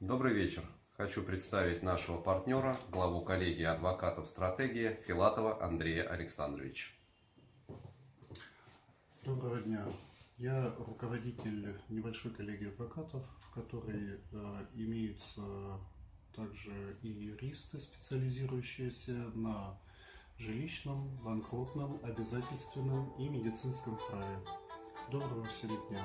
Добрый вечер. Хочу представить нашего партнера, главу коллегии адвокатов «Стратегия» Филатова Андрея Александровича. Доброго дня. Я руководитель небольшой коллегии адвокатов, в которой э, имеются также и юристы, специализирующиеся на жилищном, банкротном, обязательственном и медицинском праве. Доброго всем дня.